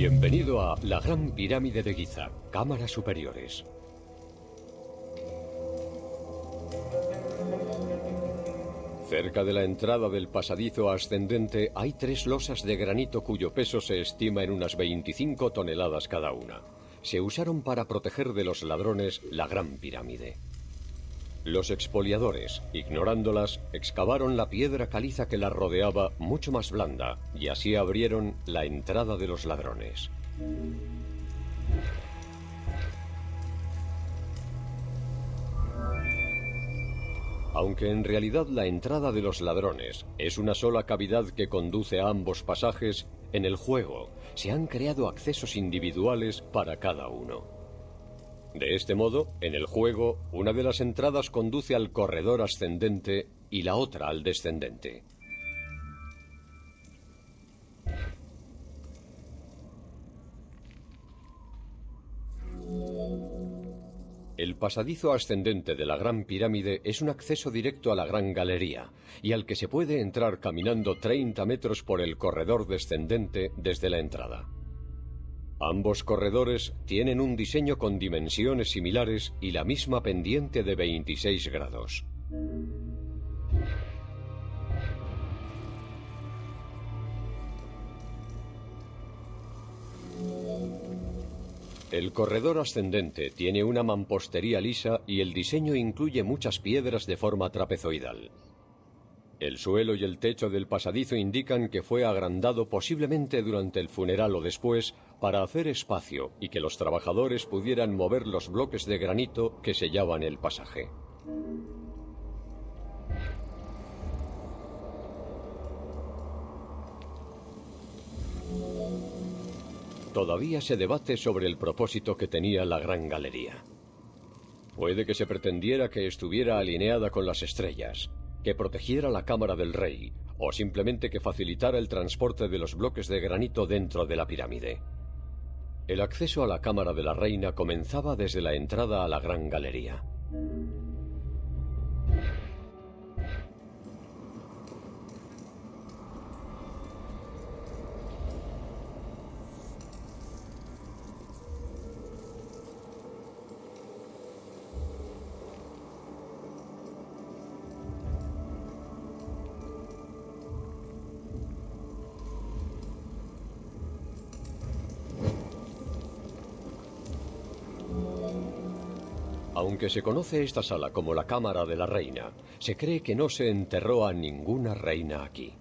Bienvenido a la Gran Pirámide de Giza, cámaras superiores. Cerca de la entrada del pasadizo ascendente hay tres losas de granito cuyo peso se estima en unas 25 toneladas cada una. Se usaron para proteger de los ladrones la Gran Pirámide. Los expoliadores, ignorándolas, excavaron la piedra caliza que la rodeaba mucho más blanda y así abrieron la entrada de los ladrones. Aunque en realidad la entrada de los ladrones es una sola cavidad que conduce a ambos pasajes, en el juego se han creado accesos individuales para cada uno. De este modo, en el juego, una de las entradas conduce al corredor ascendente y la otra al descendente. El pasadizo ascendente de la Gran Pirámide es un acceso directo a la Gran Galería y al que se puede entrar caminando 30 metros por el corredor descendente desde la entrada. Ambos corredores tienen un diseño con dimensiones similares y la misma pendiente de 26 grados. El corredor ascendente tiene una mampostería lisa y el diseño incluye muchas piedras de forma trapezoidal. El suelo y el techo del pasadizo indican que fue agrandado posiblemente durante el funeral o después para hacer espacio y que los trabajadores pudieran mover los bloques de granito que sellaban el pasaje. Todavía se debate sobre el propósito que tenía la Gran Galería. Puede que se pretendiera que estuviera alineada con las estrellas, que protegiera la cámara del rey, o simplemente que facilitara el transporte de los bloques de granito dentro de la pirámide. El acceso a la cámara de la reina comenzaba desde la entrada a la gran galería. Aunque se conoce esta sala como la Cámara de la Reina, se cree que no se enterró a ninguna reina aquí.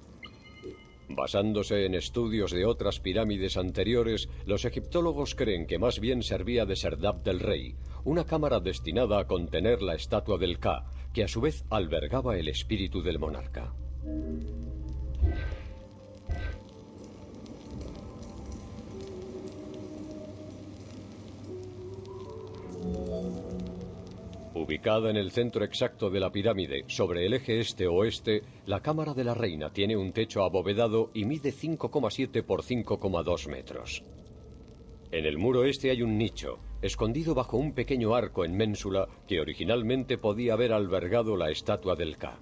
Basándose en estudios de otras pirámides anteriores, los egiptólogos creen que más bien servía de serdab del rey, una cámara destinada a contener la estatua del Ka, que a su vez albergaba el espíritu del monarca. Ubicada en el centro exacto de la pirámide, sobre el eje este-oeste, la Cámara de la Reina tiene un techo abovedado y mide 5,7 por 5,2 metros. En el muro este hay un nicho, escondido bajo un pequeño arco en ménsula que originalmente podía haber albergado la estatua del Ka.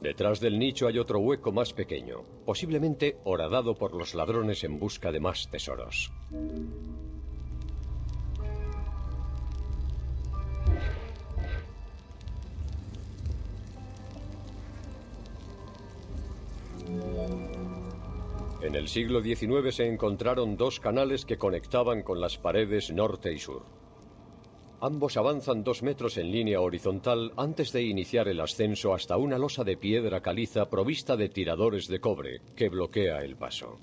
Detrás del nicho hay otro hueco más pequeño, posiblemente horadado por los ladrones en busca de más tesoros. En el siglo XIX se encontraron dos canales que conectaban con las paredes norte y sur. Ambos avanzan dos metros en línea horizontal antes de iniciar el ascenso hasta una losa de piedra caliza provista de tiradores de cobre que bloquea el paso.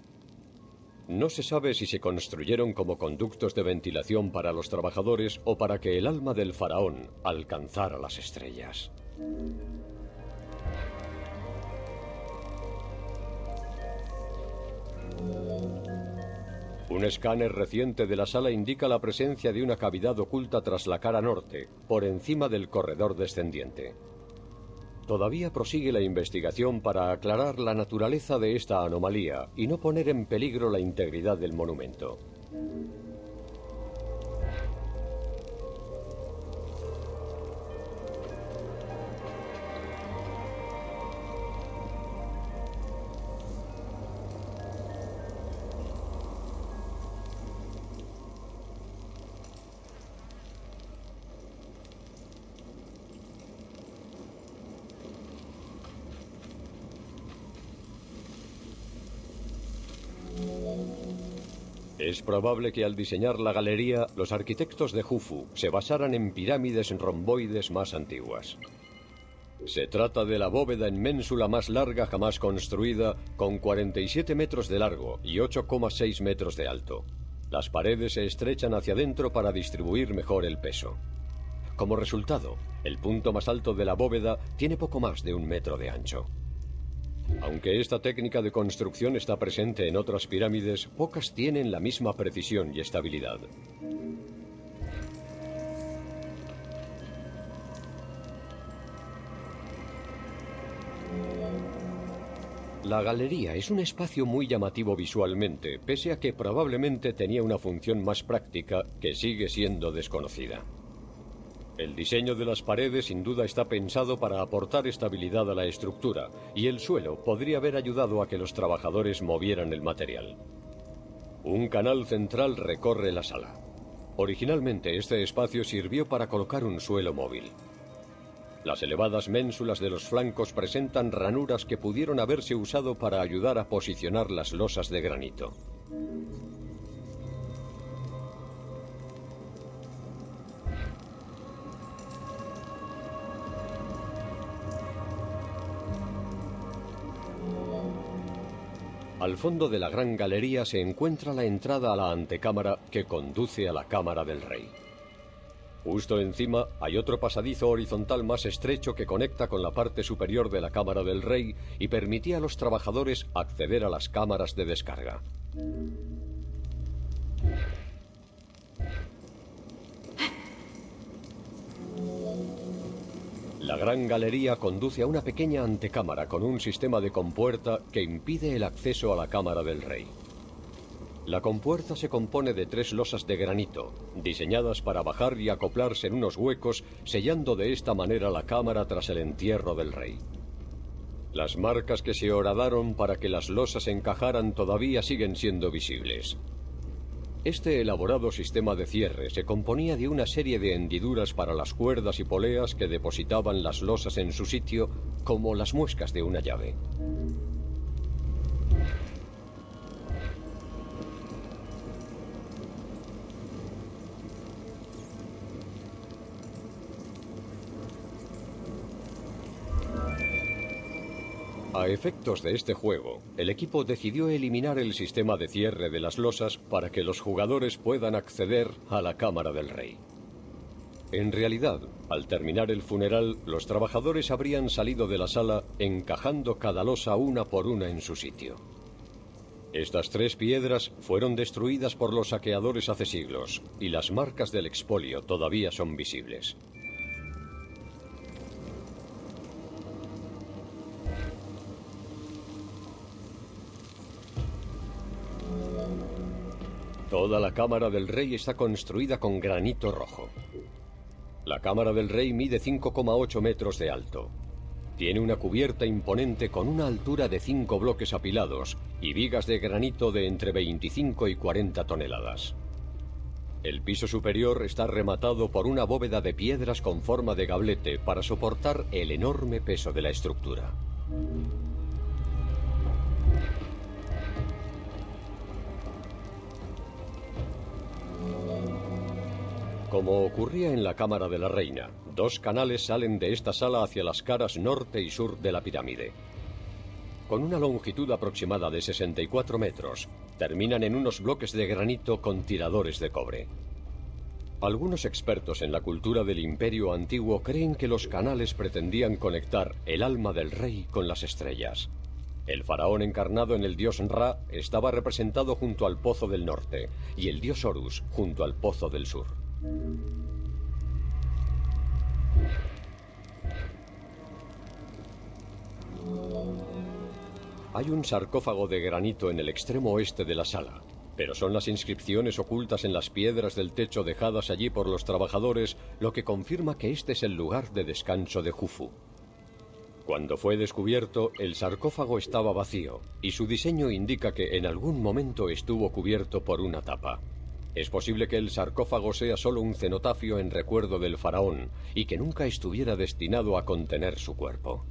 No se sabe si se construyeron como conductos de ventilación para los trabajadores o para que el alma del faraón alcanzara las estrellas. Un escáner reciente de la sala indica la presencia de una cavidad oculta tras la cara norte, por encima del corredor descendiente. Todavía prosigue la investigación para aclarar la naturaleza de esta anomalía y no poner en peligro la integridad del monumento. Es probable que al diseñar la galería, los arquitectos de Jufu se basaran en pirámides romboides más antiguas. Se trata de la bóveda en ménsula más larga jamás construida, con 47 metros de largo y 8,6 metros de alto. Las paredes se estrechan hacia adentro para distribuir mejor el peso. Como resultado, el punto más alto de la bóveda tiene poco más de un metro de ancho. Aunque esta técnica de construcción está presente en otras pirámides, pocas tienen la misma precisión y estabilidad. La galería es un espacio muy llamativo visualmente, pese a que probablemente tenía una función más práctica que sigue siendo desconocida. El diseño de las paredes sin duda está pensado para aportar estabilidad a la estructura, y el suelo podría haber ayudado a que los trabajadores movieran el material. Un canal central recorre la sala. Originalmente este espacio sirvió para colocar un suelo móvil. Las elevadas ménsulas de los flancos presentan ranuras que pudieron haberse usado para ayudar a posicionar las losas de granito. Al fondo de la gran galería se encuentra la entrada a la antecámara que conduce a la cámara del rey. Justo encima hay otro pasadizo horizontal más estrecho que conecta con la parte superior de la cámara del rey y permitía a los trabajadores acceder a las cámaras de descarga. La gran galería conduce a una pequeña antecámara con un sistema de compuerta que impide el acceso a la cámara del rey. La compuerta se compone de tres losas de granito, diseñadas para bajar y acoplarse en unos huecos, sellando de esta manera la cámara tras el entierro del rey. Las marcas que se horadaron para que las losas encajaran todavía siguen siendo visibles. Este elaborado sistema de cierre se componía de una serie de hendiduras para las cuerdas y poleas que depositaban las losas en su sitio como las muescas de una llave. A efectos de este juego, el equipo decidió eliminar el sistema de cierre de las losas para que los jugadores puedan acceder a la cámara del rey. En realidad, al terminar el funeral, los trabajadores habrían salido de la sala encajando cada losa una por una en su sitio. Estas tres piedras fueron destruidas por los saqueadores hace siglos, y las marcas del expolio todavía son visibles. Toda la cámara del rey está construida con granito rojo. La cámara del rey mide 5,8 metros de alto. Tiene una cubierta imponente con una altura de 5 bloques apilados y vigas de granito de entre 25 y 40 toneladas. El piso superior está rematado por una bóveda de piedras con forma de gablete para soportar el enorme peso de la estructura. Como ocurría en la Cámara de la Reina, dos canales salen de esta sala hacia las caras norte y sur de la pirámide. Con una longitud aproximada de 64 metros, terminan en unos bloques de granito con tiradores de cobre. Algunos expertos en la cultura del imperio antiguo creen que los canales pretendían conectar el alma del rey con las estrellas. El faraón encarnado en el dios Ra estaba representado junto al pozo del norte y el dios Horus junto al pozo del sur. Hay un sarcófago de granito en el extremo oeste de la sala, pero son las inscripciones ocultas en las piedras del techo dejadas allí por los trabajadores lo que confirma que este es el lugar de descanso de Jufu. Cuando fue descubierto, el sarcófago estaba vacío, y su diseño indica que en algún momento estuvo cubierto por una tapa. Es posible que el sarcófago sea solo un cenotafio en recuerdo del faraón y que nunca estuviera destinado a contener su cuerpo.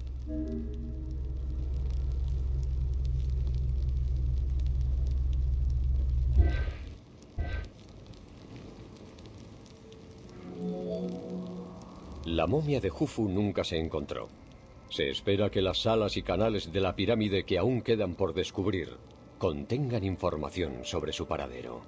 La momia de Jufu nunca se encontró. Se espera que las salas y canales de la pirámide que aún quedan por descubrir contengan información sobre su paradero.